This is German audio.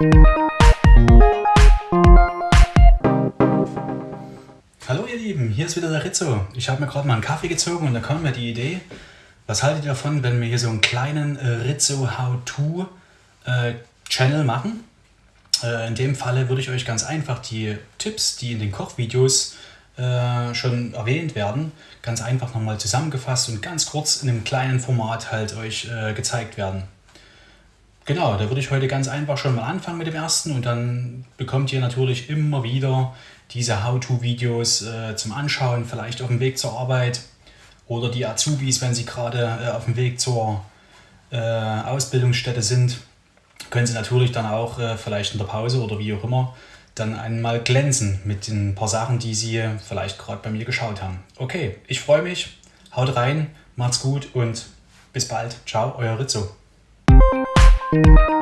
Hallo ihr Lieben, hier ist wieder der Rizzo. Ich habe mir gerade mal einen Kaffee gezogen und da kam mir die Idee, was haltet ihr davon, wenn wir hier so einen kleinen äh, Rizzo How-To äh, Channel machen? Äh, in dem Falle würde ich euch ganz einfach die Tipps, die in den Kochvideos schon erwähnt werden, ganz einfach nochmal zusammengefasst und ganz kurz in einem kleinen Format halt euch gezeigt werden. Genau, da würde ich heute ganz einfach schon mal anfangen mit dem ersten und dann bekommt ihr natürlich immer wieder diese How-To-Videos äh, zum Anschauen, vielleicht auf dem Weg zur Arbeit oder die Azubis, wenn sie gerade äh, auf dem Weg zur äh, Ausbildungsstätte sind, können sie natürlich dann auch äh, vielleicht in der Pause oder wie auch immer dann einmal glänzen mit den paar Sachen, die sie vielleicht gerade bei mir geschaut haben. Okay, ich freue mich, haut rein, macht's gut und bis bald. Ciao, euer Rizzo. Thank you.